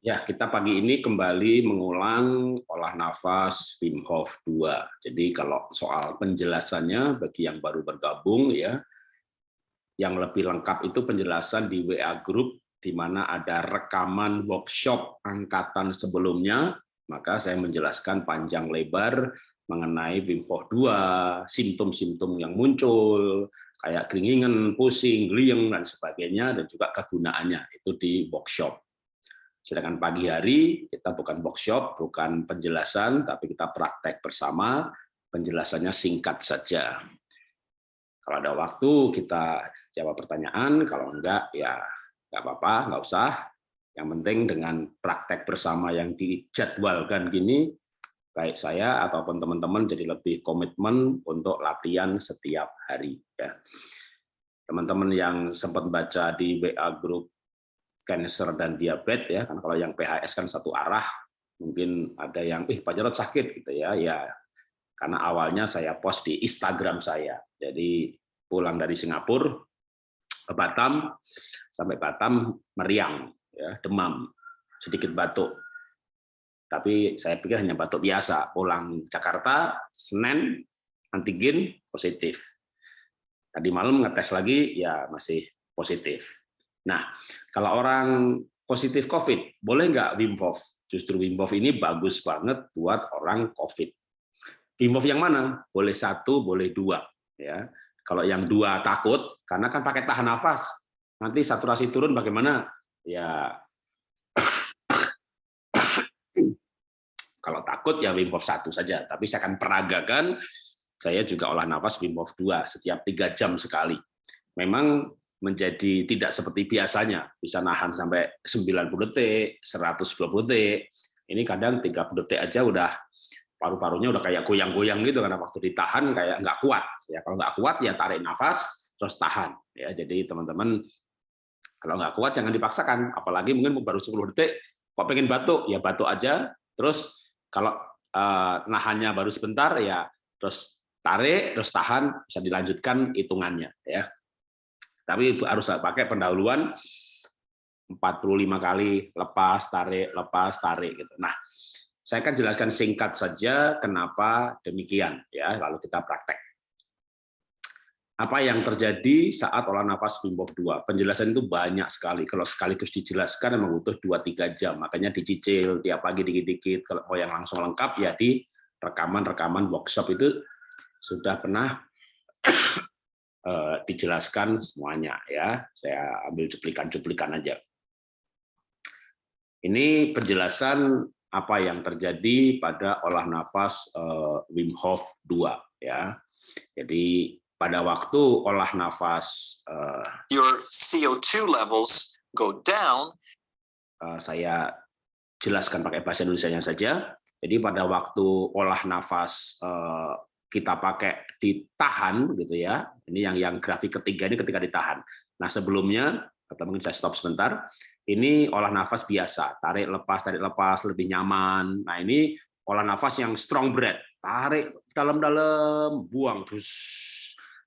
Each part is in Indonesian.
Ya, kita pagi ini kembali mengulang olah nafas Wim Hof 2. Jadi kalau soal penjelasannya bagi yang baru bergabung ya, yang lebih lengkap itu penjelasan di WA Group di mana ada rekaman workshop angkatan sebelumnya, maka saya menjelaskan panjang lebar mengenai Wim Hof 2, simptom-simptom yang muncul, kayak keringingan, pusing, geliang, dan sebagainya, dan juga kegunaannya, itu di workshop. Sedangkan pagi hari kita bukan workshop, bukan penjelasan, tapi kita praktek bersama, penjelasannya singkat saja. Kalau ada waktu kita jawab pertanyaan, kalau enggak ya enggak apa-apa, enggak usah. Yang penting dengan praktek bersama yang dijadwalkan gini, baik saya ataupun teman-teman jadi lebih komitmen untuk latihan setiap hari. ya Teman-teman yang sempat baca di WA Group cancer dan diabetes ya kan kalau yang PHS kan satu arah mungkin ada yang ih Pak Jarod sakit gitu ya. Ya karena awalnya saya post di Instagram saya. Jadi pulang dari Singapura ke Batam sampai Batam meriang ya demam sedikit batuk. Tapi saya pikir hanya batuk biasa. Pulang Jakarta Senin antigen positif. Tadi malam ngetes lagi ya masih positif Nah, kalau orang positif COVID, boleh nggak Wim Hof? Justru Wim Hof ini bagus banget buat orang COVID. Wim Hof yang mana? Boleh satu, boleh dua. Ya, Kalau yang dua takut, karena kan pakai tahan nafas, nanti saturasi turun bagaimana? Ya, kalau takut ya Wim Hof satu saja. Tapi saya akan peragakan, saya juga olah nafas Wim Hof dua setiap tiga jam sekali. Memang menjadi tidak seperti biasanya, bisa nahan sampai 90 detik, 120 detik. Ini kadang 30 detik aja udah paru-parunya udah kayak goyang-goyang gitu karena waktu ditahan kayak nggak kuat. Ya kalau nggak kuat ya tarik nafas terus tahan. Ya jadi teman-teman kalau nggak kuat jangan dipaksakan, apalagi mungkin baru 10 detik kok pengen batuk ya batuk aja. Terus kalau eh, nahannya baru sebentar ya terus tarik terus tahan bisa dilanjutkan hitungannya ya tapi harus pakai pendahuluan 45 kali lepas tarik lepas tarik gitu. Nah, saya akan jelaskan singkat saja kenapa demikian ya, lalu kita praktek. Apa yang terjadi saat olah nafas Wim Hof 2? Penjelasan itu banyak sekali. Kalau sekaligus dijelaskan memang butuh 2-3 jam. Makanya dicicil tiap pagi dikit-dikit. Kalau mau yang langsung lengkap ya di rekaman-rekaman workshop itu sudah pernah dijelaskan semuanya ya. Saya ambil cuplikan-cuplikan aja. Ini penjelasan apa yang terjadi pada olah nafas uh, Wim Hof 2 ya. Jadi pada waktu olah nafas uh, your CO2 levels go down saya jelaskan pakai bahasa Indonesia saja. Jadi pada waktu olah nafas kita pakai ditahan gitu ya. Ini yang yang grafik ketiga ini ketika ditahan. Nah, sebelumnya atau mungkin saya stop sebentar. Ini olah nafas biasa, tarik lepas tarik lepas lebih nyaman. Nah, ini olah nafas yang strong breath. Tarik dalam-dalam, buang bus.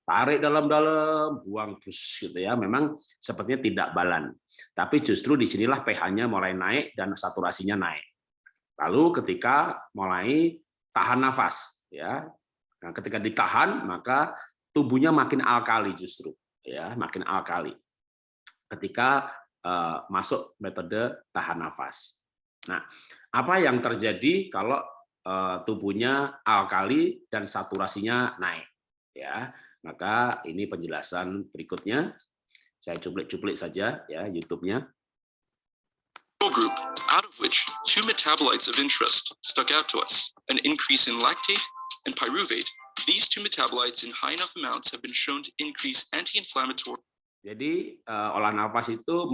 Tarik dalam-dalam, buang bus gitu ya. Memang sepertinya tidak balan. Tapi justru di sinilah pH-nya mulai naik dan saturasinya naik. Lalu ketika mulai tahan nafas ya Nah, ketika ditahan maka tubuhnya makin alkali justru ya, makin alkali. Ketika uh, masuk metode tahan nafas. Nah, apa yang terjadi kalau uh, tubuhnya alkali dan saturasinya naik ya? Maka ini penjelasan berikutnya. Saya cuplik-cuplik saja ya YouTube-nya. group, out of which two metabolites of interest stuck out to us, an increase in lactate and pyruvate, these two metabolites in high enough amounts have been shown to increase anti-inflammatory. Jadi uh, olah nafas itu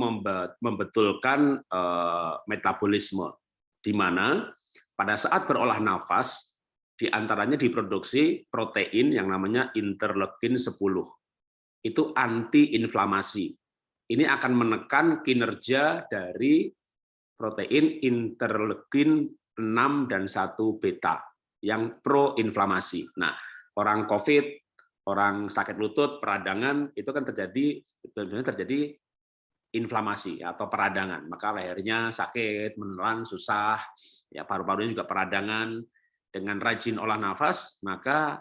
membetulkan uh, metabolisme, di mana pada saat berolah nafas di antaranya diproduksi protein yang namanya interleukin 10. Itu anti-inflamasi. Ini akan menekan kinerja dari protein interleukin 6 dan 1 beta yang pro-inflamasi. Nah, orang COVID, orang sakit lutut, peradangan itu kan terjadi terjadi inflamasi atau peradangan, maka lehernya sakit, menelan, susah, ya paru-parunya juga peradangan. Dengan rajin olah nafas, maka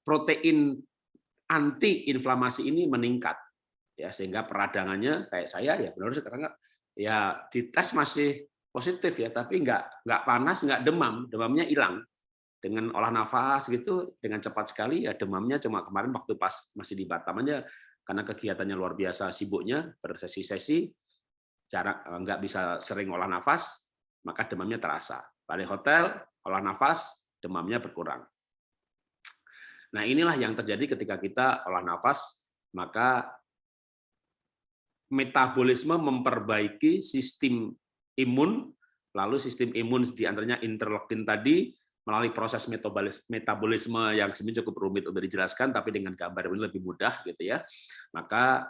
protein anti inflamasi ini meningkat, ya sehingga peradangannya kayak saya ya benar sekarang ya dites masih positif ya, tapi nggak nggak panas, nggak demam, demamnya hilang dengan olah nafas gitu dengan cepat sekali ya demamnya cuma kemarin waktu pas masih di Batam aja karena kegiatannya luar biasa sibuknya bersesi-sesi cara eh, nggak bisa sering olah nafas maka demamnya terasa. Balik hotel olah nafas demamnya berkurang. Nah inilah yang terjadi ketika kita olah nafas maka metabolisme memperbaiki sistem imun lalu sistem imun di antaranya interleukin tadi melalui proses metabolisme yang sebenarnya cukup rumit untuk dijelaskan, tapi dengan gambar ini lebih mudah gitu ya, maka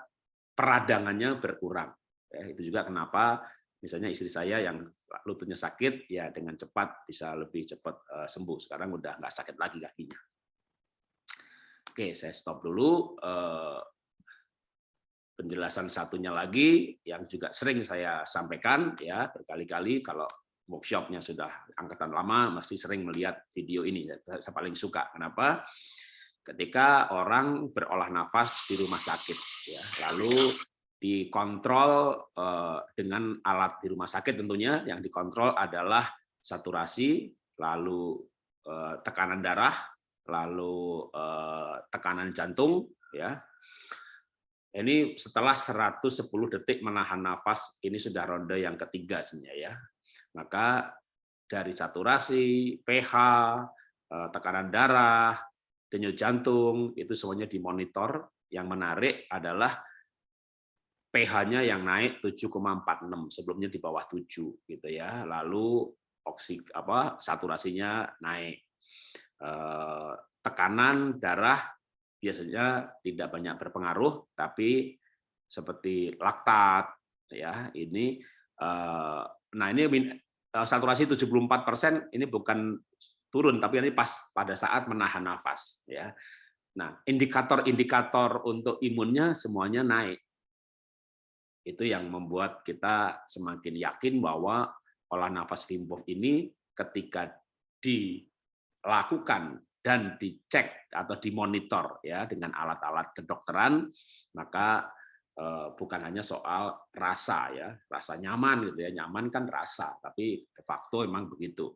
peradangannya berkurang. Ya, itu juga kenapa misalnya istri saya yang lututnya sakit, ya dengan cepat bisa lebih cepat uh, sembuh. Sekarang udah nggak sakit lagi kakinya. Oke, saya stop dulu. Uh, penjelasan satunya lagi yang juga sering saya sampaikan ya berkali-kali kalau workshopnya sudah angkatan lama, masih sering melihat video ini. Saya paling suka. Kenapa? Ketika orang berolah nafas di rumah sakit, ya, lalu dikontrol eh, dengan alat di rumah sakit tentunya yang dikontrol adalah saturasi, lalu eh, tekanan darah, lalu eh, tekanan jantung, ya. Ini setelah 110 detik menahan nafas, ini sudah ronde yang ketiga sebenarnya ya. Maka dari saturasi, pH, eh, tekanan darah, denyut jantung, itu semuanya dimonitor. Yang menarik adalah pH-nya yang naik 7,46 sebelumnya di bawah 7 gitu ya. Lalu oksig apa saturasinya naik. Eh, tekanan darah biasanya tidak banyak berpengaruh tapi seperti laktat ya ini eh, nah ini Eh, saturasi 74% ini bukan turun tapi ini pas pada saat menahan nafas ya. Nah, indikator-indikator untuk imunnya semuanya naik. Itu yang membuat kita semakin yakin bahwa olah nafas Wim ini ketika dilakukan dan dicek atau dimonitor ya dengan alat-alat kedokteran maka bukan hanya soal rasa ya, rasa nyaman gitu ya, nyaman kan rasa, tapi de facto memang begitu.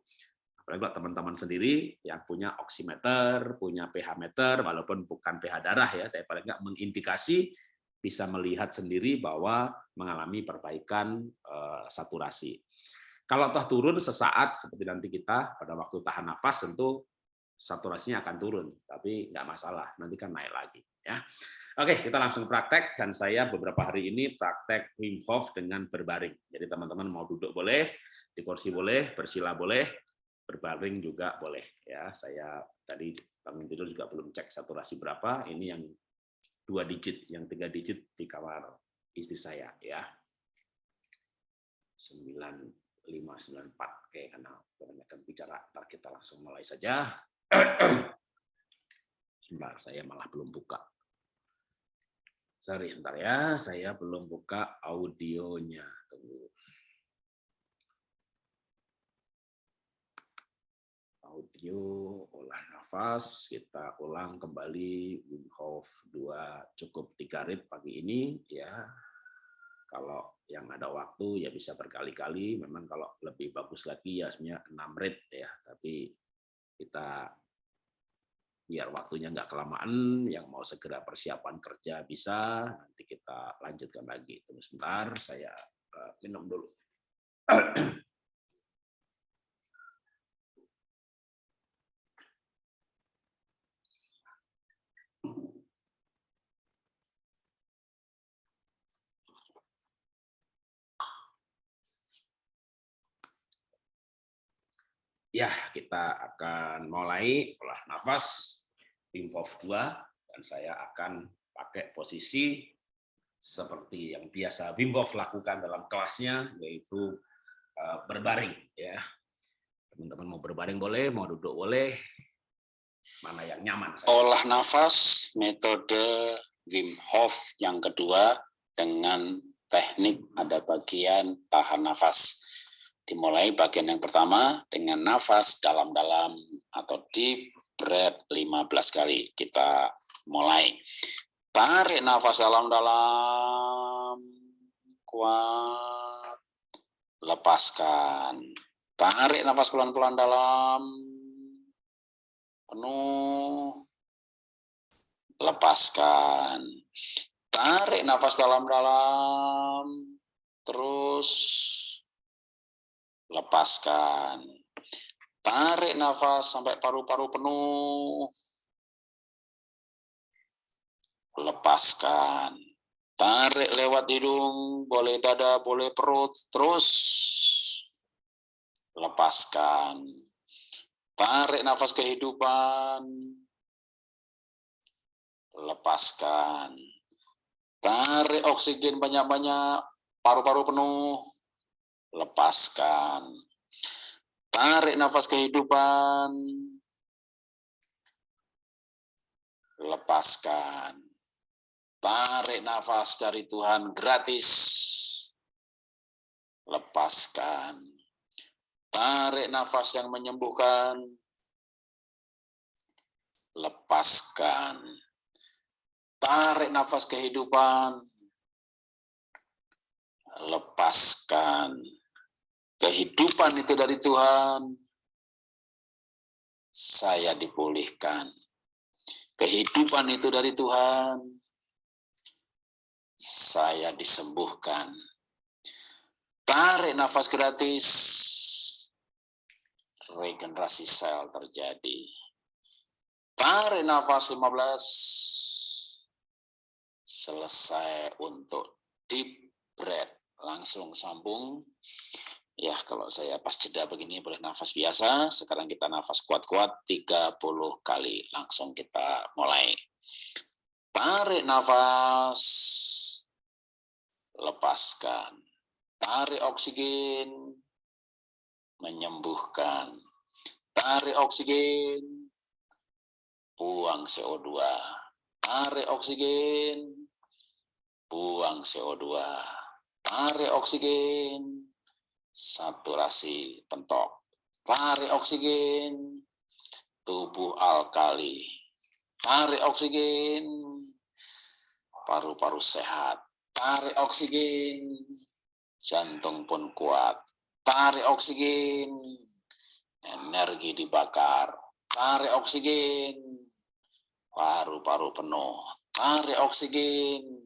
Apalagi teman-teman sendiri yang punya oximeter, punya pH meter, walaupun bukan pH darah ya, tapi paling nggak mengindikasi bisa melihat sendiri bahwa mengalami perbaikan uh, saturasi. Kalau toh turun sesaat seperti nanti kita pada waktu tahan nafas tentu saturasinya akan turun, tapi nggak masalah, nanti kan naik lagi ya. Oke, kita langsung praktek dan saya beberapa hari ini praktek Wim Hof dengan berbaring. Jadi teman-teman mau duduk boleh, di kursi boleh, bersila boleh, berbaring juga boleh. Ya, saya tadi bangun tidur juga belum cek saturasi berapa. Ini yang dua digit, yang tiga digit di kamar istri saya. Ya, 9594. Oke, karena kebanyakan bicara, ntar kita langsung mulai saja. Sebentar, saya malah belum buka. Sorry, sebentar ya, saya belum buka audionya. Tunggu. Audio, olah nafas, kita ulang kembali Wim Hof 2 cukup tiga rit pagi ini ya. Kalau yang ada waktu ya bisa berkali-kali, memang kalau lebih bagus lagi ya sebenarnya 6 rit ya, tapi kita biar waktunya nggak kelamaan, yang mau segera persiapan kerja bisa, nanti kita lanjutkan lagi. Tunggu sebentar, saya eh, minum dulu. Ya, kita akan mulai olah nafas Hof 2 dan saya akan pakai posisi seperti yang biasa Wim Hof lakukan dalam kelasnya yaitu uh, berbaring ya. Teman-teman mau berbaring boleh, mau duduk boleh. Mana yang nyaman. Saya. Olah nafas metode Wim Hof yang kedua dengan teknik ada bagian tahan nafas. Dimulai bagian yang pertama dengan nafas dalam-dalam atau deep breath 15 kali. Kita mulai. Tarik nafas dalam-dalam. Kuat. Lepaskan. Tarik nafas pelan-pelan dalam. Penuh lepaskan. Tarik nafas dalam-dalam, terus lepaskan. Tarik nafas sampai paru-paru penuh. Lepaskan. Tarik lewat hidung, boleh dada, boleh perut, terus lepaskan. Tarik nafas kehidupan, lepaskan. Tarik oksigen banyak-banyak, paru-paru penuh, lepaskan. Tarik nafas kehidupan, lepaskan. Tarik nafas dari Tuhan gratis, lepaskan. Tarik nafas yang menyembuhkan, lepaskan Tarik nafas kehidupan. Lepaskan. Kehidupan itu dari Tuhan. Saya dipulihkan. Kehidupan itu dari Tuhan. Saya disembuhkan. Tarik nafas gratis. Regenerasi sel terjadi. Tarik nafas 15 selesai untuk deep breath. Langsung sambung. Ya, kalau saya pas jeda begini boleh nafas biasa. Sekarang kita nafas kuat-kuat 30 kali. Langsung kita mulai. Tarik nafas. Lepaskan. Tarik oksigen. Menyembuhkan. Tarik oksigen. Buang CO2. Tarik oksigen buang CO2, tarik oksigen, saturasi pentok, tarik oksigen, tubuh alkali, tarik oksigen, paru-paru sehat, tarik oksigen, jantung pun kuat, tarik oksigen, energi dibakar, tarik oksigen, paru-paru penuh, tarik oksigen,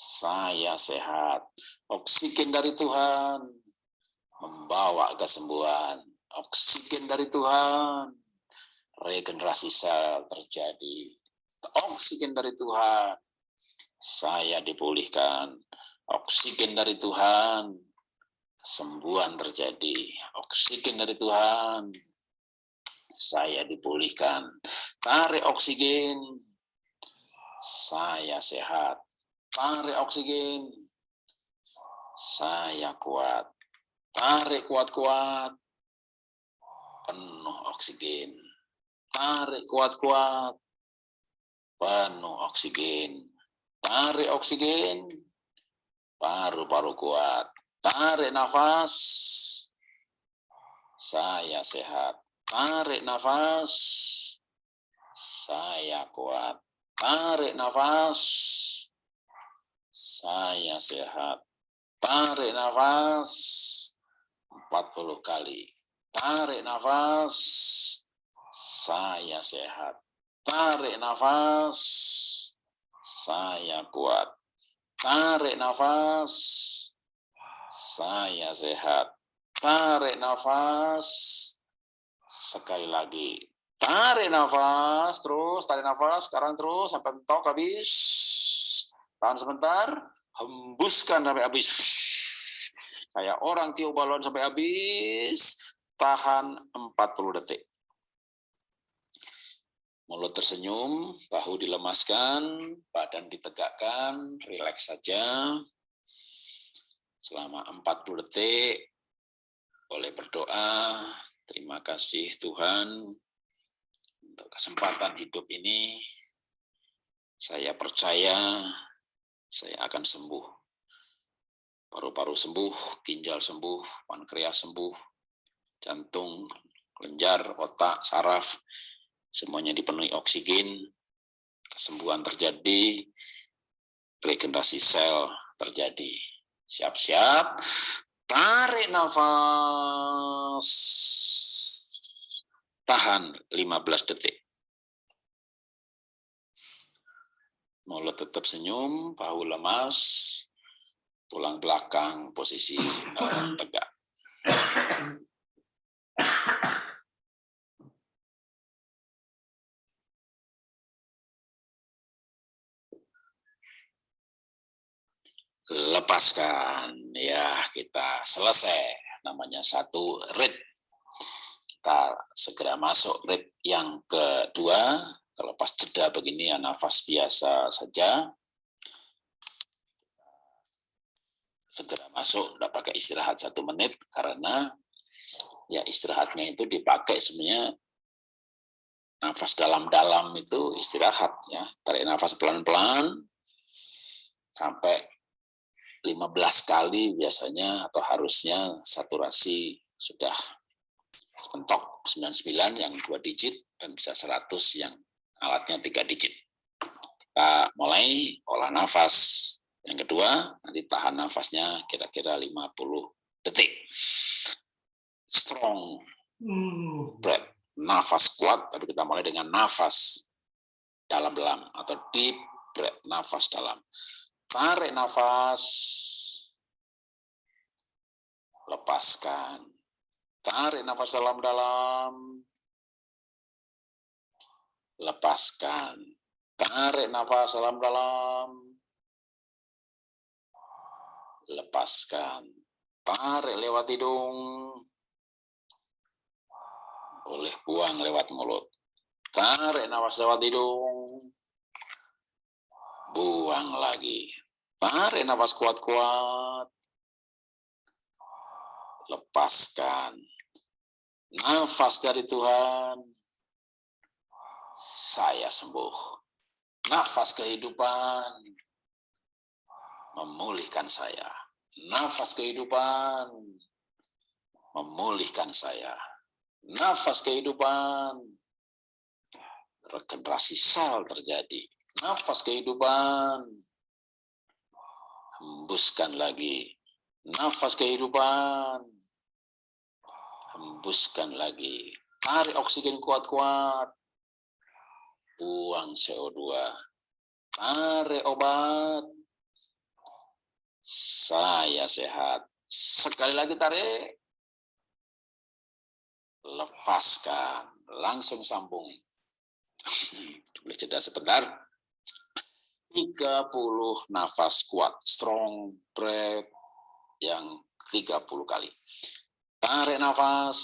saya sehat. Oksigen dari Tuhan membawa kesembuhan. Oksigen dari Tuhan, regenerasi sel terjadi. Oksigen dari Tuhan, saya dipulihkan. Oksigen dari Tuhan, sembuhan terjadi. Oksigen dari Tuhan, saya dipulihkan. Tarik oksigen, saya sehat. Tarik oksigen. Saya kuat. Tarik kuat-kuat. Penuh oksigen. Tarik kuat-kuat. Penuh oksigen. Tarik oksigen. Paru-paru kuat. Tarik nafas. Saya sehat. Tarik nafas. Saya kuat. Tarik nafas saya sehat. Tarik nafas 40 kali. Tarik nafas. Saya sehat. Tarik nafas. Saya kuat. Tarik nafas. Saya sehat. Tarik nafas. Sekali lagi. Tarik nafas. Terus tarik nafas. Sekarang terus sampai mentok habis. Tahan sebentar, hembuskan sampai habis. Kayak orang tiup balon sampai habis, tahan 40 detik. Mulut tersenyum, bahu dilemaskan, badan ditegakkan, rileks saja. Selama 40 detik, boleh berdoa, terima kasih Tuhan untuk kesempatan hidup ini. Saya percaya saya akan sembuh. Paru-paru sembuh, ginjal sembuh, pankreas sembuh, jantung, kelenjar, otak, saraf, semuanya dipenuhi oksigen, kesembuhan terjadi, regenerasi sel terjadi. Siap-siap, tarik nafas, tahan 15 detik. Mulut tetap senyum, bahu lemas, tulang belakang posisi uh, tegak. lepaskan ya kita selesai. Namanya satu rit. Kita segera masuk rit yang kedua. Terlepas jeda begini ya nafas biasa saja segera masuk tidak pakai istirahat satu menit karena ya istirahatnya itu dipakai sebenarnya nafas dalam-dalam itu istirahat ya tarik nafas pelan-pelan sampai 15 kali biasanya atau harusnya saturasi sudah mentok 99 yang dua digit dan bisa 100 yang alatnya tiga digit. Kita mulai olah nafas. Yang kedua, nanti tahan nafasnya kira-kira 50 detik. Strong breath, nafas kuat, tapi kita mulai dengan nafas dalam-dalam atau deep breath, nafas dalam. Tarik nafas. Lepaskan. Tarik nafas dalam-dalam. Lepaskan. Tarik nafas dalam-dalam. Lepaskan. Tarik lewat hidung. Boleh buang lewat mulut. Tarik nafas lewat hidung buang lagi. Tarik nafas kuat-kuat. Lepaskan. Nafas dari Tuhan. Saya sembuh. Nafas kehidupan. Memulihkan saya. Nafas kehidupan. Memulihkan saya. Nafas kehidupan. Regenerasi sel terjadi nafas kehidupan. Hembuskan lagi. Nafas kehidupan. Hembuskan lagi. Tarik oksigen kuat-kuat. Buang CO2. Tarik obat. Saya sehat. Sekali lagi tarik. Lepaskan. Langsung sambung. Boleh jeda sebentar. 30 nafas kuat, strong breath yang 30 kali. Tarik nafas,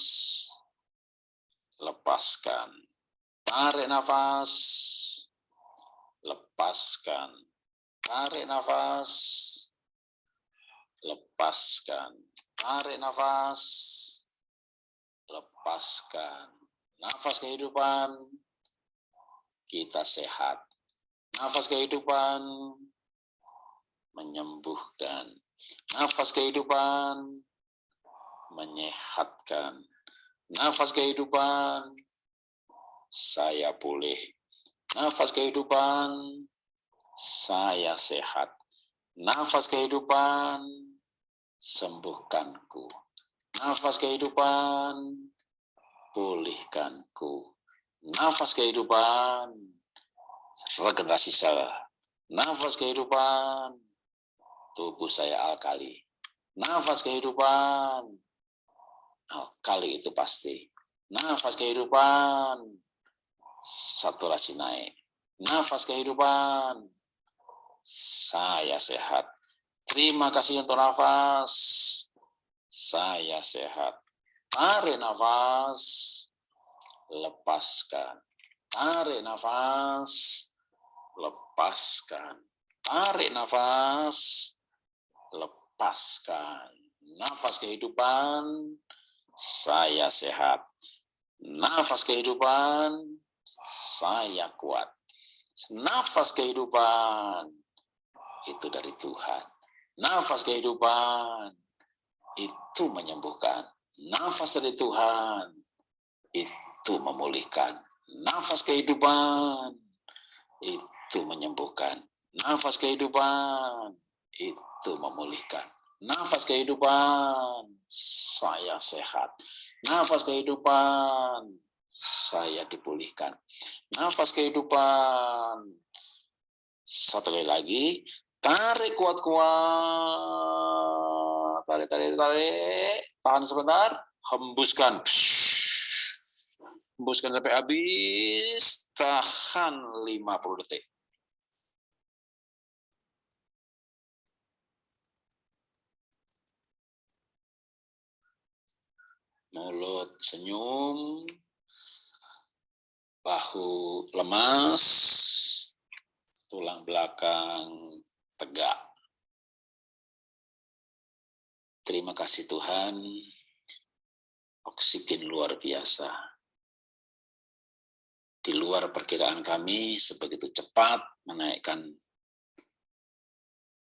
lepaskan. Tarik nafas, lepaskan. Tarik nafas, lepaskan. Tarik nafas, lepaskan. Nafas kehidupan, kita sehat Nafas kehidupan menyembuhkan. Nafas kehidupan menyehatkan. Nafas kehidupan saya pulih. Nafas kehidupan saya sehat. Nafas kehidupan sembuhkanku. Nafas kehidupan pulihkanku. Nafas kehidupan regenerasi sel, nafas kehidupan, tubuh saya alkali. Nafas kehidupan, alkali itu pasti. Nafas kehidupan, saturasi naik. Nafas kehidupan, saya sehat. Terima kasih untuk nafas, saya sehat. Tarik nafas, lepaskan. Tarik nafas, lepaskan. Tarik nafas, lepaskan. Nafas kehidupan, saya sehat. Nafas kehidupan, saya kuat. Nafas kehidupan, itu dari Tuhan. Nafas kehidupan itu menyembuhkan. Nafas dari Tuhan itu memulihkan. Nafas kehidupan itu menyembuhkan. Nafas kehidupan itu memulihkan. Nafas kehidupan saya sehat. Nafas kehidupan saya dipulihkan. Nafas kehidupan satu lagi tarik kuat-kuat tarik tarik tarik. Tahan sebentar. Hembuskan. Hembuskan sampai habis. Tahan 50 detik. Mulut senyum, bahu lemas, tulang belakang tegak. Terima kasih Tuhan, oksigen luar biasa. Di luar perkiraan kami, sebegitu cepat menaikkan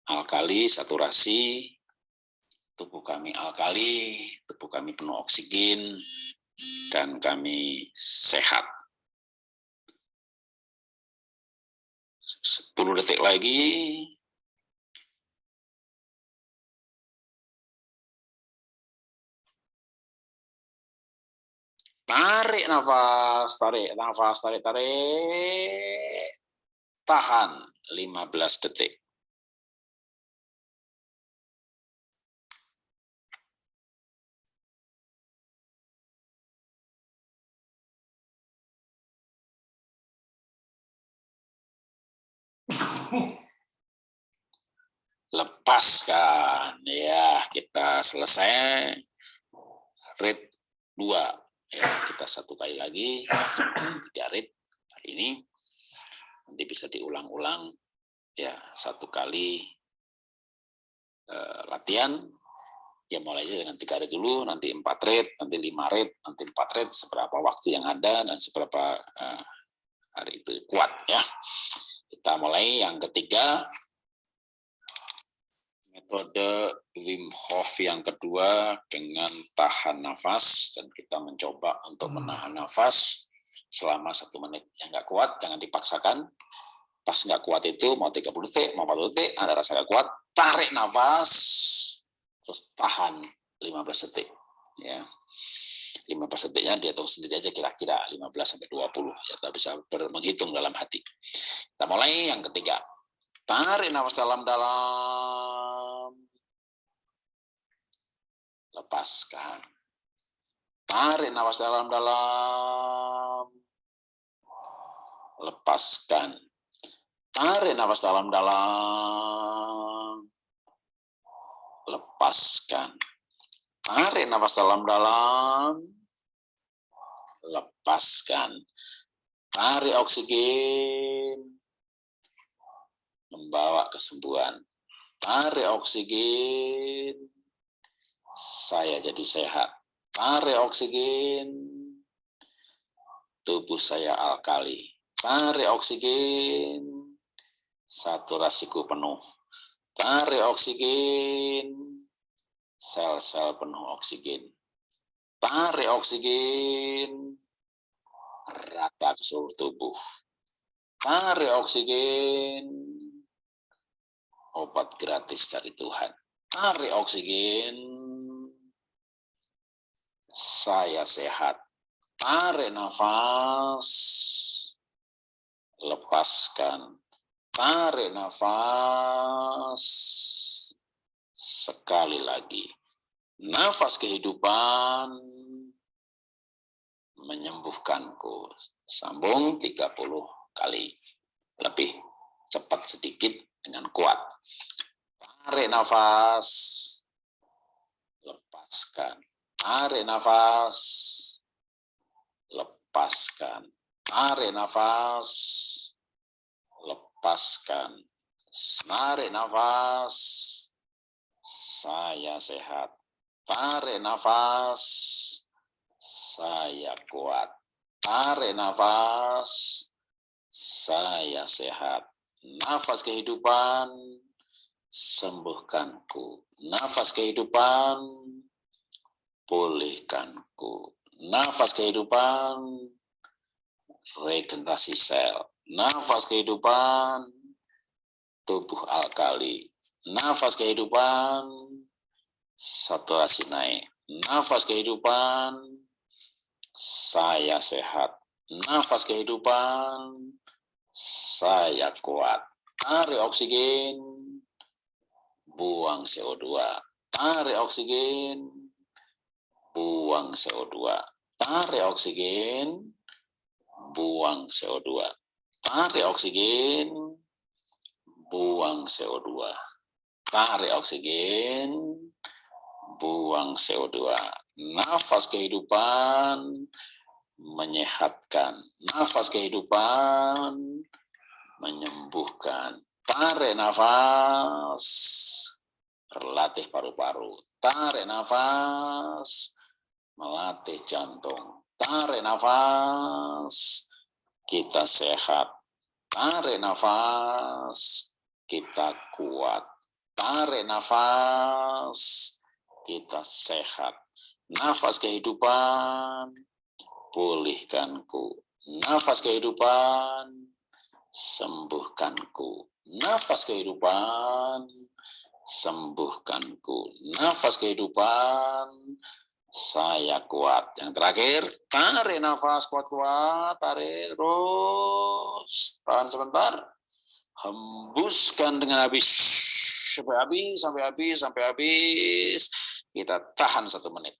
alkali, saturasi, tubuh kami alkali, tubuh kami penuh oksigen, dan kami sehat. 10 detik lagi. Tarik nafas, tarik nafas, tarik, tarik. Tahan 15 detik. lepaskan ya kita selesai rate 2 ya kita satu kali lagi tiga rate hari ini. Nanti bisa diulang-ulang ya satu kali uh, latihan. Ya mulai dengan tiga rate dulu nanti empat rate nanti lima rate nanti empat rate seberapa waktu yang ada dan seberapa uh, hari itu kuat ya. Kita mulai yang ketiga, metode Wim Hof yang kedua dengan tahan nafas dan kita mencoba untuk hmm. menahan nafas selama satu menit. Yang nggak kuat jangan dipaksakan. Pas nggak kuat itu mau 30 detik, mau 40 detik, ada rasa nggak kuat, tarik nafas, terus tahan 15 detik. Ya. 15 detiknya dia tahu sendiri aja kira-kira 15 sampai 20 ya kita bisa menghitung dalam hati. Kita mulai yang ketiga. Tarik nafas dalam-dalam. Lepaskan. Tarik nafas dalam-dalam. Lepaskan. Tarik nafas dalam-dalam. Lepaskan. Tarik nafas dalam-dalam lepaskan. Tarik oksigen, membawa kesembuhan. Tarik oksigen, saya jadi sehat. Tarik oksigen, tubuh saya alkali. Tarik oksigen, saturasiku penuh. Tarik oksigen, sel-sel penuh oksigen. Tarik oksigen, rata ke seluruh tubuh. Tarik oksigen, obat gratis dari Tuhan. Tarik oksigen, saya sehat. Tarik nafas, lepaskan. Tarik nafas, sekali lagi. Nafas kehidupan, menyembuhkanku. Sambung 30 kali. Lebih cepat sedikit dengan kuat. Tarik nafas. Lepaskan. Tarik nafas. Lepaskan. Tarik nafas. Lepaskan. Tarik nafas. Saya sehat. Tarik nafas saya kuat. Tarik nafas, saya sehat. Nafas kehidupan, sembuhkanku. Nafas kehidupan, pulihkanku. Nafas kehidupan, regenerasi sel. Nafas kehidupan, tubuh alkali. Nafas kehidupan, saturasi naik. Nafas kehidupan, saya sehat. Nafas kehidupan, saya kuat. Tarik oksigen, buang CO2. Tarik oksigen, buang CO2. Tarik oksigen, buang CO2. Tarik oksigen, buang CO2. Tarik oksigen, buang CO2. Nafas kehidupan menyehatkan. Nafas kehidupan menyembuhkan. Tarik nafas, berlatih paru-paru. Tarik nafas, melatih jantung. Tarik nafas, kita sehat. Tarik nafas, kita kuat. Tarik nafas, kita sehat. Nafas kehidupan, pulihkanku. Nafas kehidupan, sembuhkanku. Nafas kehidupan, sembuhkanku. Nafas kehidupan, saya kuat. Yang terakhir, tarik nafas kuat-kuat, tarik terus. Tahan sebentar. Hembuskan dengan habis. Sampai habis, sampai habis, sampai habis. Kita tahan satu menit.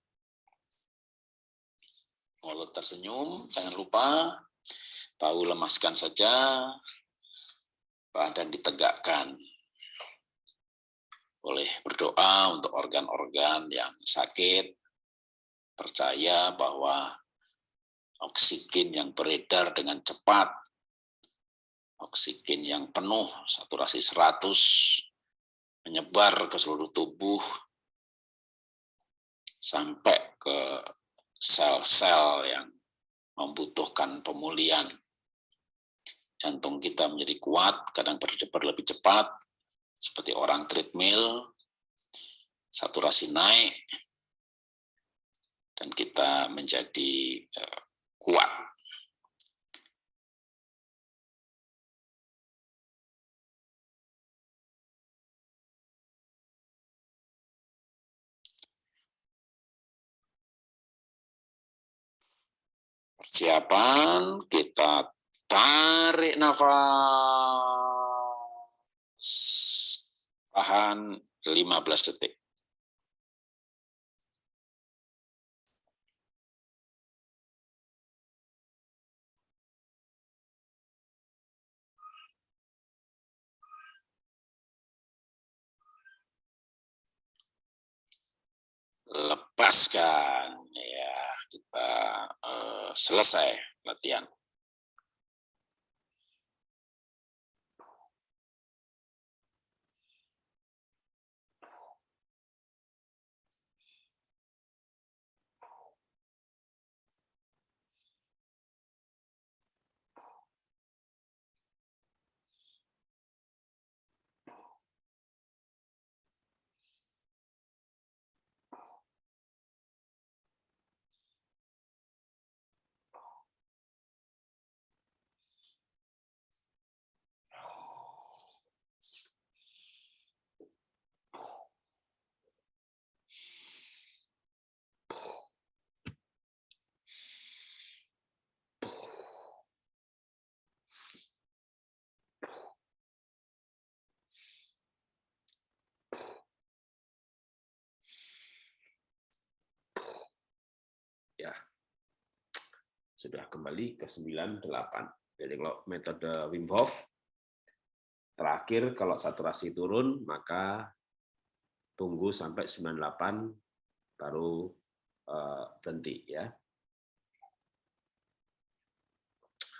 Mulut tersenyum, jangan lupa. Tahu lemaskan saja badan ditegakkan. Boleh berdoa untuk organ-organ yang sakit, percaya bahwa oksigen yang beredar dengan cepat, oksigen yang penuh, saturasi 100, menyebar ke seluruh tubuh, sampai ke sel-sel yang membutuhkan pemulihan. Jantung kita menjadi kuat, kadang berdebar lebih cepat, seperti orang treadmill, saturasi naik, dan kita menjadi uh, kuat. Persiapan kita Tarik nafas. Tahan 15 detik. Lepaskan ya. Kita uh, selesai latihan ya sudah kembali ke 98. Jadi kalau metode Wim Hof terakhir kalau saturasi turun maka tunggu sampai 98 baru uh, berhenti ya.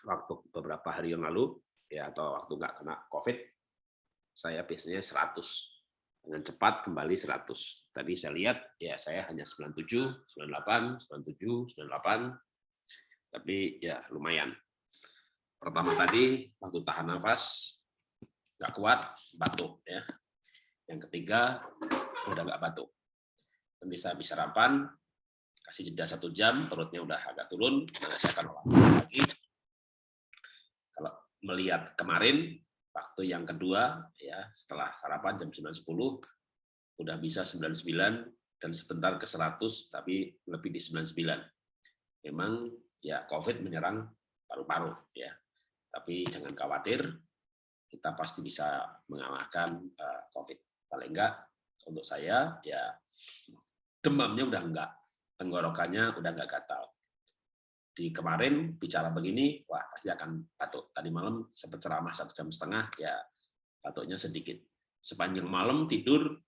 Waktu beberapa hari yang lalu ya atau waktu nggak kena COVID saya biasanya 100 dengan cepat kembali 100. Tadi saya lihat ya saya hanya 97, 98, 97, 98. Tapi ya lumayan. Pertama tadi waktu tahan nafas nggak kuat batuk ya. Yang ketiga, udah nggak batuk. Bisa bisa sarapan, kasih jeda satu jam, perutnya udah agak turun, nah saya akan olahraga lagi. Kalau melihat kemarin, waktu yang kedua, ya setelah sarapan jam 9.10, udah bisa 99 dan sebentar ke 100, tapi lebih di 99. Memang ya COVID menyerang paru-paru ya, tapi jangan khawatir, kita pasti bisa mengalahkan uh, COVID. Paling enggak untuk saya ya demamnya udah enggak, tenggorokannya udah enggak gatal. Di kemarin bicara begini, wah pasti akan batuk. Tadi malam sempat ceramah satu jam setengah, ya batuknya sedikit. Sepanjang malam tidur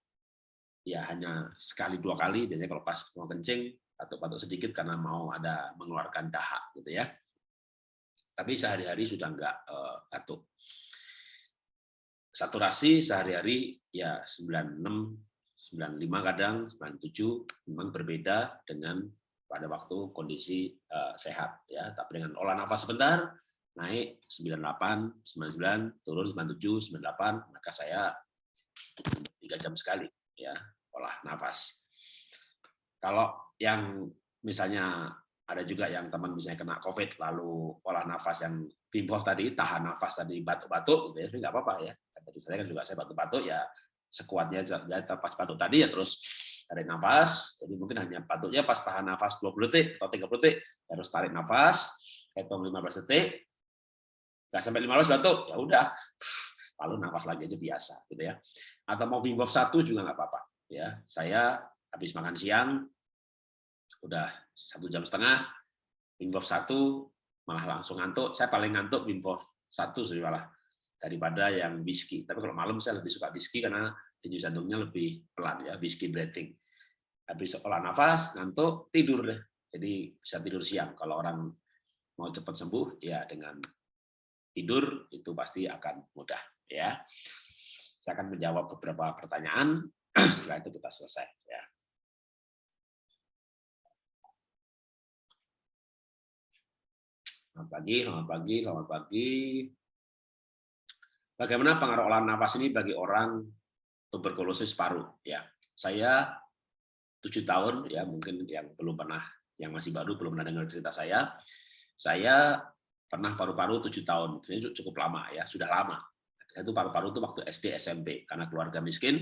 ya hanya sekali dua kali biasanya kalau pas mau kencing batuk-batuk sedikit karena mau ada mengeluarkan dahak gitu ya. Tapi sehari-hari sudah enggak uh, batuk. Saturasi sehari-hari ya 96 95 kadang 97 memang berbeda dengan pada waktu kondisi uh, sehat ya. Tapi dengan olah nafas sebentar naik 98 99 turun 97 98 maka saya tiga jam sekali ya olah nafas. Kalau yang misalnya ada juga yang teman misalnya kena COVID lalu olah nafas yang Hof tadi tahan nafas tadi batuk-batuk gitu ya, nggak apa-apa ya. Tadi saya kan juga saya batuk-batuk ya sekuatnya ya pas batuk tadi ya terus tarik nafas. Jadi mungkin hanya batuknya pas tahan nafas 20 detik atau 30 detik harus tarik nafas, hitung 15 detik, nggak sampai 15 batuk ya udah lalu nafas lagi aja biasa gitu ya. Atau mau Wim Hof satu juga nggak apa-apa ya saya habis makan siang udah satu jam setengah Wim satu malah langsung ngantuk. Saya paling ngantuk Wim satu sih malah daripada yang whisky. Tapi kalau malam saya lebih suka whisky karena denyut jantungnya lebih pelan ya whisky breathing. Habis olah nafas ngantuk tidur deh. Jadi bisa tidur siang. Kalau orang mau cepat sembuh ya dengan tidur itu pasti akan mudah ya. Saya akan menjawab beberapa pertanyaan. Setelah itu kita selesai ya Selamat pagi, selamat pagi, selamat pagi. Bagaimana pengaruh olah nafas ini bagi orang tuberkulosis paru? Ya, saya tujuh tahun ya mungkin yang belum pernah, yang masih baru belum pernah dengar cerita saya. Saya pernah paru-paru tujuh tahun, ini cukup lama ya, sudah lama. Itu paru-paru itu waktu SD SMP karena keluarga miskin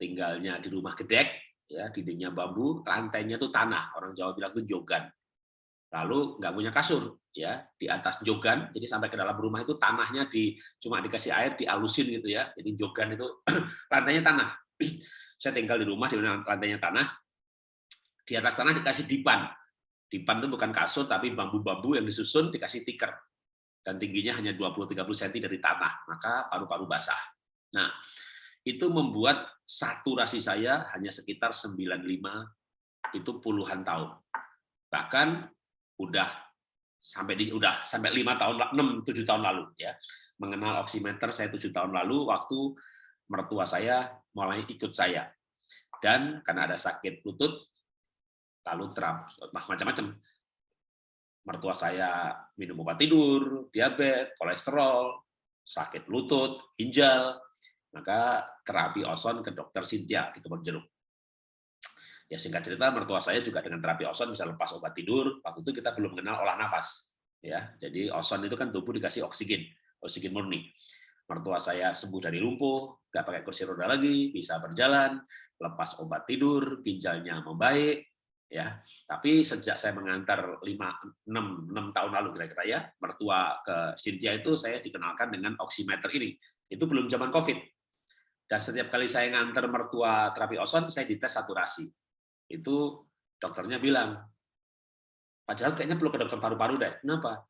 tinggalnya di rumah gedek, ya dindingnya bambu, lantainya itu tanah, orang Jawa bilang itu jogan. Lalu nggak punya kasur, ya di atas jogan, jadi sampai ke dalam rumah itu tanahnya di cuma dikasih air dialusin gitu ya, jadi jogan itu lantainya tanah. Saya tinggal di rumah di mana lantainya tanah, di atas tanah dikasih dipan. Dipan itu bukan kasur tapi bambu-bambu yang disusun dikasih tikar dan tingginya hanya 20-30 cm dari tanah, maka paru-paru basah. Nah, itu membuat saturasi saya hanya sekitar 95 itu puluhan tahun. Bahkan udah sampai di udah sampai lima tahun 6 7 tahun lalu ya. Mengenal oximeter saya tujuh tahun lalu waktu mertua saya mulai ikut saya. Dan karena ada sakit lutut lalu terap macam-macam. Mertua saya minum obat tidur, diabetes, kolesterol, sakit lutut, ginjal, maka terapi oson ke dokter Cynthia di Kebon Jeruk. Ya singkat cerita, mertua saya juga dengan terapi oson bisa lepas obat tidur. Waktu itu kita belum mengenal olah nafas. Ya, jadi oson itu kan tubuh dikasih oksigen, oksigen murni. Mertua saya sembuh dari lumpuh, nggak pakai kursi roda lagi, bisa berjalan, lepas obat tidur, ginjalnya membaik, ya tapi sejak saya mengantar 5 6 6 tahun lalu kira-kira ya mertua ke Cynthia itu saya dikenalkan dengan oximeter ini itu belum zaman covid dan setiap kali saya nganter mertua terapi ozon, saya dites saturasi. Itu dokternya bilang, Pak Jarod kayaknya perlu ke dokter paru-paru deh. Kenapa?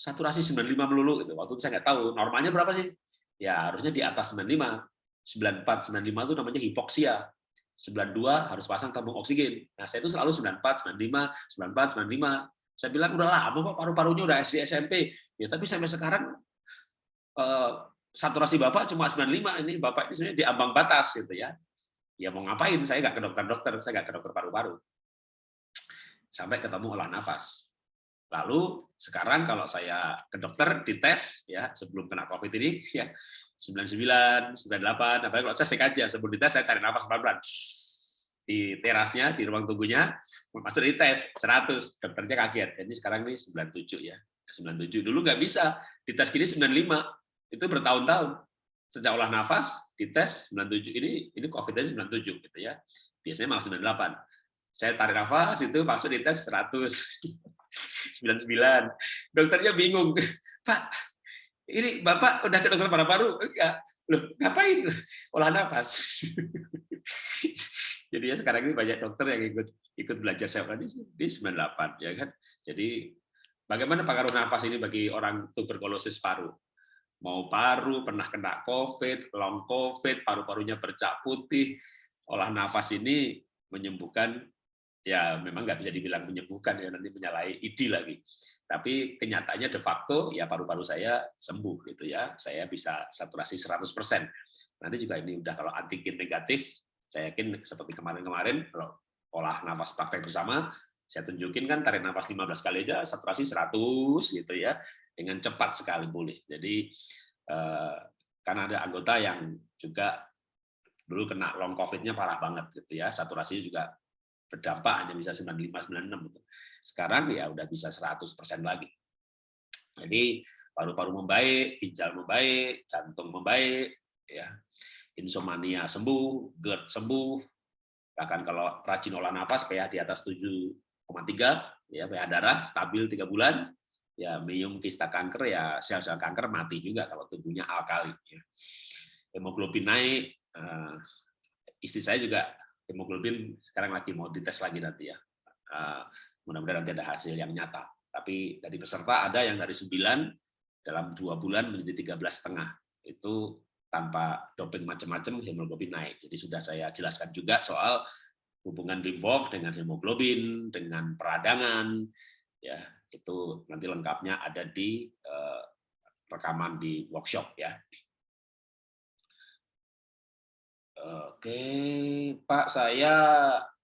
Saturasi 95 melulu. Gitu. Waktu itu saya nggak tahu. Normalnya berapa sih? Ya harusnya di atas 95. 94, 95 itu namanya hipoksia. 92 harus pasang tabung oksigen. Nah, saya itu selalu 94, 95, 94, 95. Saya bilang udah lama kok paru-parunya udah SD SMP. Ya tapi sampai sekarang eh, saturasi Bapak cuma 95, ini Bapak ini sebenarnya di ambang batas gitu ya. Ya mau ngapain, saya nggak ke dokter-dokter, saya nggak ke dokter paru-paru. Sampai ketemu olah nafas. Lalu sekarang kalau saya ke dokter dites ya sebelum kena COVID ini ya 99, 98, apa kalau saya cek aja sebelum dites saya tarik nafas pelan-pelan. Di terasnya di ruang tunggunya masuk di tes 100 dokternya kaget. Jadi sekarang ini 97 ya. 97 dulu nggak bisa. Di tes gini 95 itu bertahun-tahun sejak olah nafas di tes 97 ini ini covid aja 97 gitu ya. Biasanya malah 98 saya tarik nafas itu masuk di tes 100 99 dokternya bingung. Pak ini bapak udah ke dokter paru-paru enggak. Loh ngapain? Olah nafas. Jadi ya sekarang ini banyak dokter yang ikut ikut belajar saya di, di 98 ya kan. Jadi bagaimana pengaruh nafas ini bagi orang tuberkulosis paru? Mau paru pernah kena COVID, long COVID, paru-parunya bercak putih, olah nafas ini menyembuhkan ya memang nggak bisa dibilang menyembuhkan ya nanti menyalahi ID lagi. Tapi kenyataannya de facto ya paru-paru saya sembuh gitu ya. Saya bisa saturasi 100%. Nanti juga ini udah kalau antigen negatif saya yakin seperti kemarin-kemarin, kalau olah nafas praktek bersama, saya tunjukin kan tarik nafas 15 kali aja saturasi 100 gitu ya, dengan cepat sekali boleh. Jadi eh, kan ada anggota yang juga dulu kena long COVID-nya parah banget gitu ya, saturasinya juga berdampak hanya bisa 95 96 gitu. Sekarang ya udah bisa 100% lagi. Jadi paru-paru membaik, ginjal membaik, jantung membaik ya insomnia sembuh, GERD sembuh, bahkan kalau rajin olah nafas pH di atas 7,3 ya pH darah stabil tiga bulan ya minum kista kanker ya sel-sel kanker mati juga kalau tubuhnya alkali ya. hemoglobin naik uh, istri saya juga hemoglobin sekarang lagi mau dites lagi nanti ya uh, mudah-mudahan nanti ada hasil yang nyata tapi dari peserta ada yang dari 9 dalam dua bulan menjadi 13 setengah itu tanpa doping macam-macam hemoglobin naik. Jadi sudah saya jelaskan juga soal hubungan Wim dengan hemoglobin, dengan peradangan, ya itu nanti lengkapnya ada di uh, rekaman di workshop ya. Oke, Pak, saya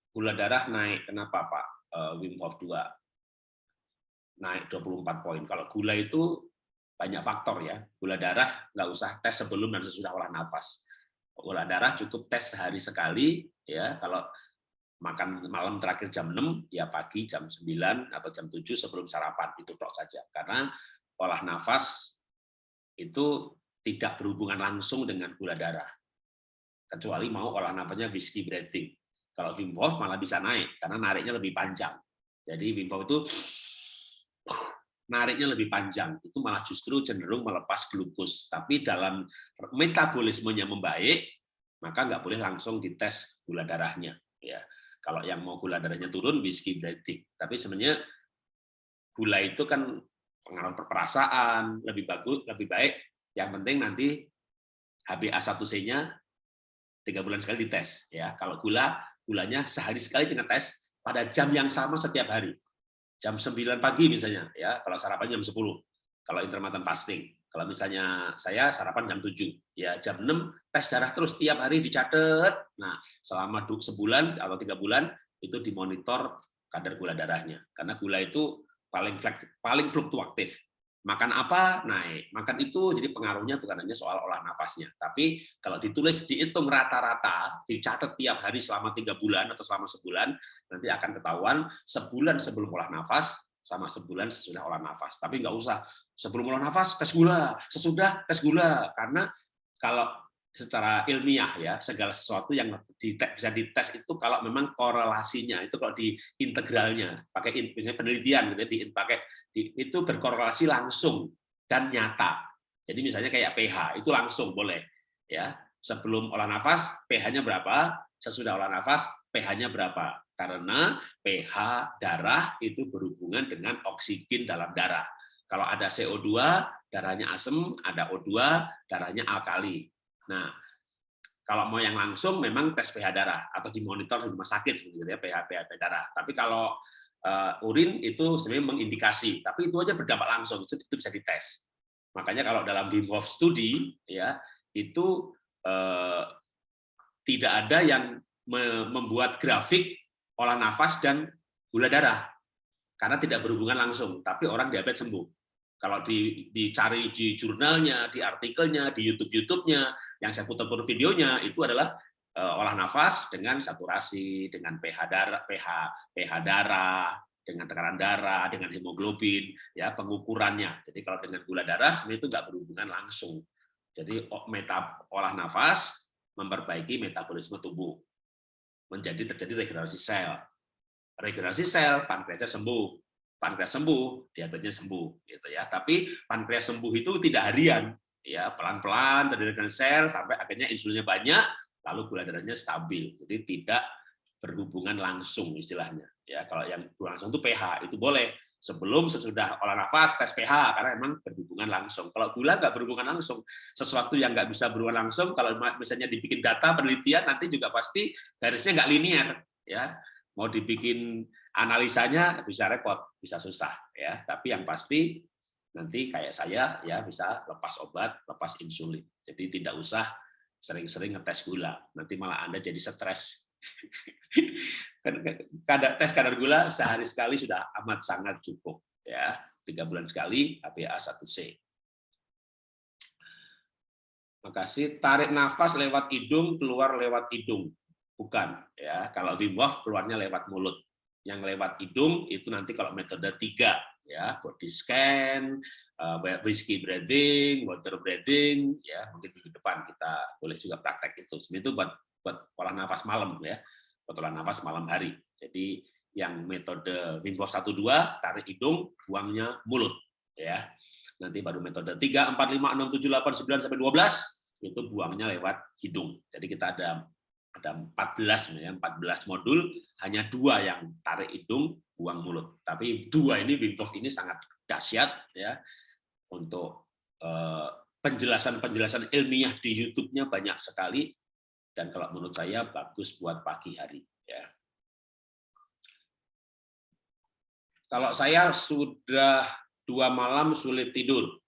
gula darah naik. Kenapa, Pak? Uh, Wim Hof 2 naik 24 poin. Kalau gula itu banyak faktor ya. Gula darah nggak usah tes sebelum dan sesudah olah nafas. Gula darah cukup tes sehari sekali ya. Kalau makan malam terakhir jam 6 ya pagi jam 9 atau jam 7 sebelum sarapan itu tok saja. Karena olah nafas itu tidak berhubungan langsung dengan gula darah. Kecuali mau olah nafasnya whiskey breathing. Kalau Wim Hof malah bisa naik karena nariknya lebih panjang. Jadi Wim Hof itu nariknya lebih panjang, itu malah justru cenderung melepas glukos. Tapi dalam metabolismenya membaik, maka nggak boleh langsung dites gula darahnya. Ya, kalau yang mau gula darahnya turun, whisky breathing. Tapi sebenarnya gula itu kan pengaruh perasaan, lebih bagus, lebih baik. Yang penting nanti HbA1c-nya tiga bulan sekali dites. Ya, kalau gula, gulanya sehari sekali dengan tes pada jam yang sama setiap hari jam 9 pagi misalnya ya kalau sarapan jam 10 kalau intermittent fasting kalau misalnya saya sarapan jam 7 ya jam 6 tes darah terus tiap hari dicatat. Nah selama sebulan atau tiga bulan itu dimonitor kadar gula darahnya. Karena gula itu paling paling fluktuatif. Makan apa? Naik. Makan itu jadi pengaruhnya bukan hanya soal olah nafasnya. Tapi kalau ditulis dihitung rata-rata dicatat tiap hari selama tiga bulan atau selama sebulan nanti akan ketahuan sebulan sebelum olah nafas sama sebulan sesudah olah nafas. Tapi nggak usah. Sebelum olah nafas tes gula. Sesudah tes gula. Karena kalau secara ilmiah ya segala sesuatu yang bisa dites itu kalau memang korelasinya itu kalau di integralnya pakai misalnya penelitian gitu ya, di pakai di, itu berkorelasi langsung dan nyata. Jadi misalnya kayak pH itu langsung boleh ya. Sebelum olah nafas pH-nya berapa? Sesudah olah nafas pH-nya berapa karena pH darah itu berhubungan dengan oksigen dalam darah kalau ada CO2 darahnya asam ada O2 darahnya alkali Nah, kalau mau yang langsung memang tes pH darah atau dimonitor di rumah sakit seperti ya pH pH darah. Tapi kalau uh, urin itu sebenarnya mengindikasi, tapi itu aja berdampak langsung, itu bisa dites. Makanya kalau dalam Wim Hof studi ya itu uh, tidak ada yang membuat grafik olah nafas dan gula darah. karena tidak berhubungan langsung, tapi orang diabetes sembuh. Kalau di, dicari di jurnalnya, di artikelnya, di YouTube-YouTube-nya, yang saya putar-putar videonya, itu adalah uh, olah nafas dengan saturasi, dengan pH darah, pH, pH darah, dengan tekanan darah, dengan hemoglobin, ya pengukurannya. Jadi kalau dengan gula darah sebenarnya itu nggak berhubungan langsung. Jadi meta olah nafas memperbaiki metabolisme tubuh, menjadi terjadi regenerasi sel. Regenerasi sel, pankreasnya sembuh, pankreas sembuh, diabetesnya sembuh, gitu ya. Tapi pankreas sembuh itu tidak harian, ya pelan-pelan terjadi sel sampai akhirnya insulinnya banyak, lalu gula darahnya stabil. Jadi tidak berhubungan langsung istilahnya. Ya, kalau yang langsung itu pH itu boleh sebelum sesudah olah nafas tes pH karena memang berhubungan langsung. Kalau gula nggak berhubungan langsung, sesuatu yang nggak bisa berhubungan langsung, kalau misalnya dibikin data penelitian nanti juga pasti garisnya nggak linear, ya. Mau dibikin analisanya bisa repot, bisa susah, ya. Tapi yang pasti nanti kayak saya ya bisa lepas obat, lepas insulin. Jadi tidak usah sering-sering ngetes gula, nanti malah Anda jadi stres kadar tes kadar gula sehari sekali sudah amat sangat cukup ya. Tiga bulan sekali HbA1c makasih. Tarik nafas lewat hidung keluar lewat hidung. Bukan ya. Kalau Wim Hof keluarnya lewat mulut. Yang lewat hidung itu nanti kalau metode tiga ya. Body scan uh, whiskey breathing water breathing ya. Mungkin di depan kita boleh juga praktek itu. Itu buat buat olah nafas malam ya. Buat olah nafas malam hari. Jadi yang metode Wim Hof 1 2 tarik hidung buangnya mulut ya. Nanti baru metode 3 4 5 6 7 8 9 sampai 12 itu buangnya lewat hidung. Jadi kita ada ada 14 ya 14 modul hanya dua yang tarik hidung buang mulut. Tapi dua ini Wim Hof ini sangat dahsyat ya untuk eh, penjelasan-penjelasan ilmiah di YouTube-nya banyak sekali dan kalau menurut saya bagus buat pagi hari ya. Kalau saya sudah dua malam sulit tidur,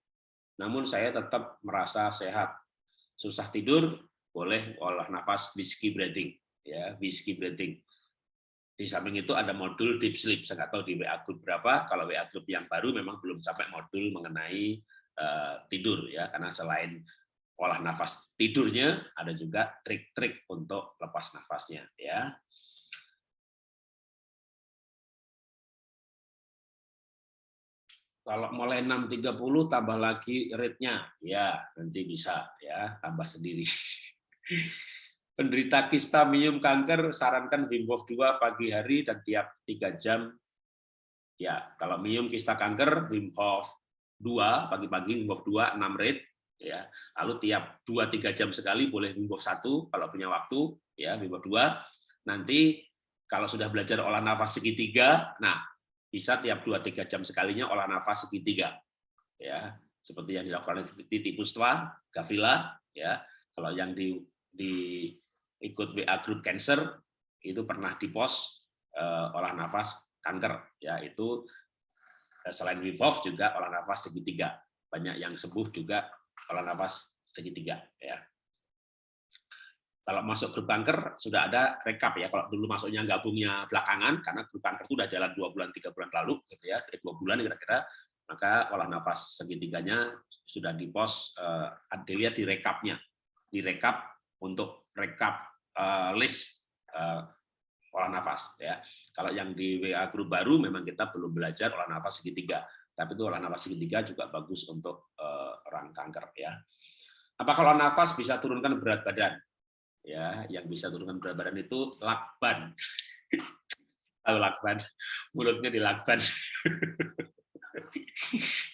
namun saya tetap merasa sehat. Susah tidur, boleh olah nafas whiskey breathing, ya whiskey breathing. Di samping itu ada modul deep sleep. Saya nggak tahu di WA group berapa. Kalau WA group yang baru memang belum sampai modul mengenai uh, tidur ya, karena selain olah nafas tidurnya, ada juga trik-trik untuk lepas nafasnya. ya. Kalau mulai 6.30 tambah lagi rate-nya, ya nanti bisa ya tambah sendiri. Penderita kista minum kanker sarankan Wim Hof 2 pagi hari dan tiap 3 jam. Ya, kalau minum kista kanker Wim Hof 2 pagi-pagi Wim Hof 2 6 rate ya. Lalu tiap 2-3 jam sekali boleh Wim satu kalau punya waktu ya Wim dua. Nanti kalau sudah belajar olah nafas segitiga nah bisa tiap 2-3 jam sekalinya olah nafas segitiga ya. Seperti yang dilakukan Titi Pustva, Gavila ya. Kalau yang di, di ikut WA Group Cancer itu pernah di pos uh, olah nafas kanker ya. Itu eh, selain Wim juga olah nafas segitiga. Banyak yang sembuh juga olah nafas segitiga ya. Kalau masuk grup kanker sudah ada rekap ya. Kalau dulu masuknya gabungnya belakangan karena grup kanker itu sudah jalan dua bulan tiga bulan lalu gitu ya, dari dua bulan kira-kira maka olah nafas segitiganya sudah di pos uh, dilihat di rekapnya, di rekap untuk rekap uh, list uh, olah nafas ya. Kalau yang di WA grup baru memang kita belum belajar olah nafas segitiga tapi itu olah nafas segitiga juga bagus untuk uh, orang kanker ya. Apakah olah nafas bisa turunkan berat badan? Ya, yang bisa turunkan berat badan itu lakban. Kalau lakban, mulutnya dilakban.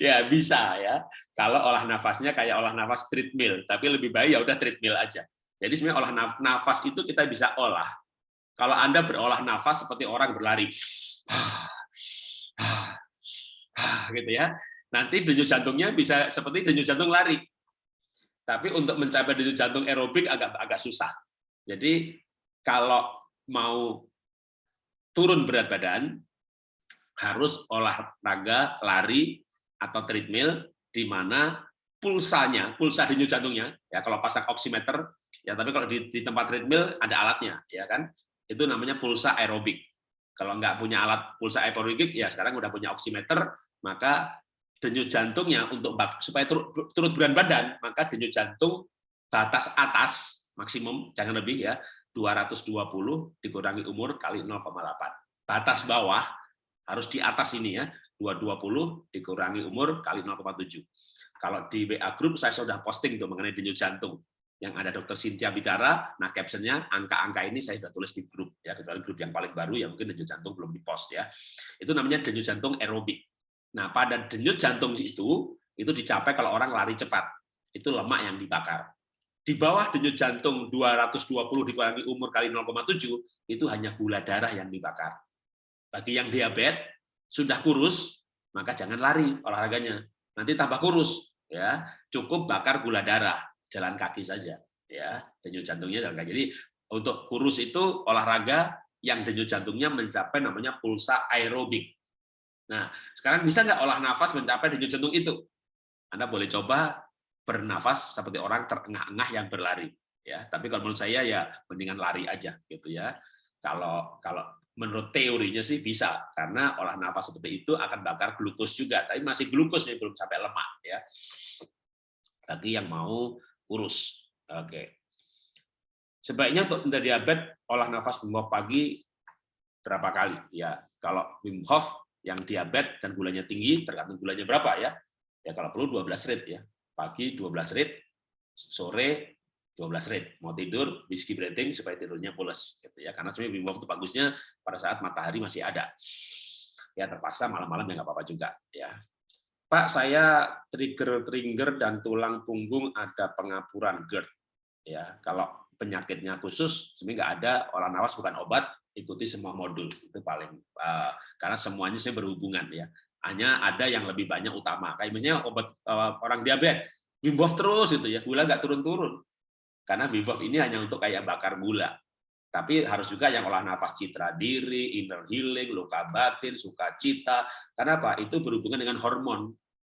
ya bisa ya. Kalau olah nafasnya kayak olah nafas treadmill, tapi lebih baik ya udah treadmill aja. Jadi sebenarnya olah nafas itu kita bisa olah. Kalau Anda berolah nafas seperti orang berlari gitu ya. Nanti denyut jantungnya bisa seperti denyut jantung lari. Tapi untuk mencapai denyut jantung aerobik agak agak susah. Jadi kalau mau turun berat badan harus olahraga lari atau treadmill di mana pulsanya, pulsa denyut jantungnya ya kalau pasang oximeter ya tapi kalau di, di tempat treadmill ada alatnya ya kan itu namanya pulsa aerobik Kalau nggak punya alat pulsa aerobik, ya sekarang udah punya oximeter, maka denyut jantungnya untuk supaya turut, berat badan, maka denyut jantung batas atas maksimum jangan lebih ya 220 dikurangi umur kali 0,8. Batas bawah harus di atas ini ya 220 dikurangi umur kali 0,7. Kalau di WA group saya sudah posting tuh mengenai denyut jantung yang ada dokter Cynthia bicara, nah captionnya angka-angka ini saya sudah tulis di grup ya kecuali grup yang paling baru yang mungkin denyut jantung belum dipost ya. Itu namanya denyut jantung aerobik. Nah, pada denyut jantung itu itu dicapai kalau orang lari cepat. Itu lemak yang dibakar. Di bawah denyut jantung 220 dikurangi umur kali 0,7 itu hanya gula darah yang dibakar. Bagi yang diabetes sudah kurus, maka jangan lari olahraganya. Nanti tambah kurus ya. Cukup bakar gula darah jalan kaki saja ya denyut jantungnya jalan kaki jadi untuk kurus itu olahraga yang denyut jantungnya mencapai namanya pulsa aerobik nah sekarang bisa nggak olah nafas mencapai denyut jantung itu anda boleh coba bernafas seperti orang terengah-engah yang berlari ya tapi kalau menurut saya ya mendingan lari aja gitu ya kalau kalau menurut teorinya sih bisa karena olah nafas seperti itu akan bakar glukos juga tapi masih glukos belum sampai lemak ya bagi yang mau urus. Oke. Sebaiknya untuk diabetes olah nafas Wim Hof pagi berapa kali? Ya, kalau Wim Hof yang diabetes dan gulanya tinggi tergantung gulanya berapa ya. Ya kalau perlu 12 rit ya. Pagi 12 rit, sore 12 rit. Mau tidur whisky breathing supaya tidurnya pulas gitu ya. Karena sebenarnya Hof itu bagusnya pada saat matahari masih ada. Ya terpaksa malam-malam ya nggak apa-apa juga ya. Pak, saya trigger-trigger dan tulang punggung ada pengapuran GERD. Ya, kalau penyakitnya khusus, sebenarnya nggak ada olah nafas bukan obat, ikuti semua modul itu paling uh, karena semuanya sih berhubungan ya. Hanya ada yang lebih banyak utama. Kayak misalnya obat uh, orang diabetes, Wim terus itu ya, gula nggak turun-turun. Karena Wim ini hanya untuk kayak bakar gula. Tapi harus juga yang olah nafas citra diri, inner healing, luka batin, sukacita. Karena apa? Itu berhubungan dengan hormon.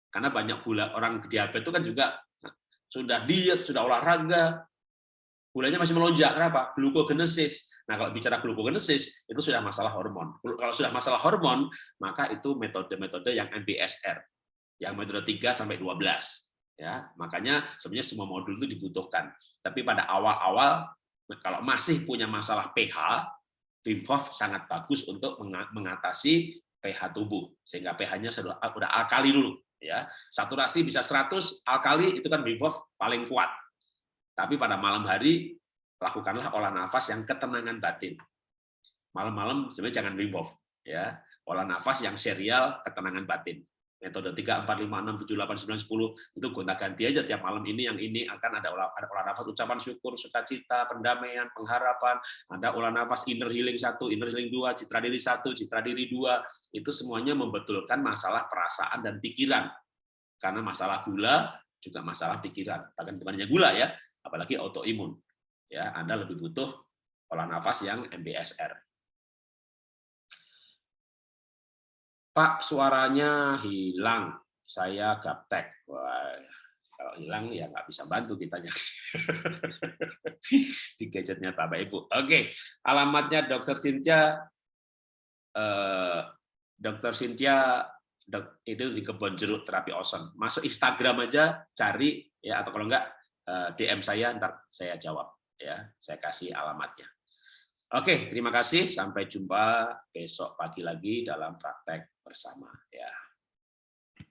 Karena banyak gula orang diabetes itu kan juga sudah diet, sudah olahraga, gulanya masih melonjak. Kenapa? Glukogenesis. Nah, kalau bicara glukogenesis, itu sudah masalah hormon. Kalau sudah masalah hormon, maka itu metode-metode yang MBSR, yang metode 3 sampai 12. Ya, makanya sebenarnya semua modul itu dibutuhkan. Tapi pada awal-awal kalau masih punya masalah pH, Wim Hof sangat bagus untuk mengatasi pH tubuh sehingga pH-nya sudah udah alkali dulu ya. Saturasi bisa 100, alkali itu kan Wim Hof paling kuat. Tapi pada malam hari lakukanlah olah nafas yang ketenangan batin. Malam-malam sebenarnya jangan Wim Hof ya. Olah nafas yang serial ketenangan batin metode 3, 4, 5, 6, 7, 8, 9, 10, itu gonta-ganti aja tiap malam ini, yang ini akan ada olah, ada olah nafas ucapan syukur, sukacita, pendamaian, pengharapan, ada olah nafas inner healing satu, inner healing dua, citra diri satu, citra diri dua, itu semuanya membetulkan masalah perasaan dan pikiran. Karena masalah gula juga masalah pikiran, bahkan temannya gula ya, apalagi autoimun. Ya, Anda lebih butuh olah nafas yang MBSR. Pak, suaranya hilang. Saya gaptek. Kalau hilang ya nggak bisa bantu kitanya. Di gadgetnya Bapak Ibu. Oke, alamatnya Dokter Cynthia. Eh, Dokter Cynthia itu di kebun jeruk terapi awesome. Masuk Instagram aja, cari ya atau kalau enggak eh, DM saya, ntar saya jawab ya. Saya kasih alamatnya. Oke, terima kasih. Sampai jumpa besok pagi lagi dalam praktek bersama. Ya.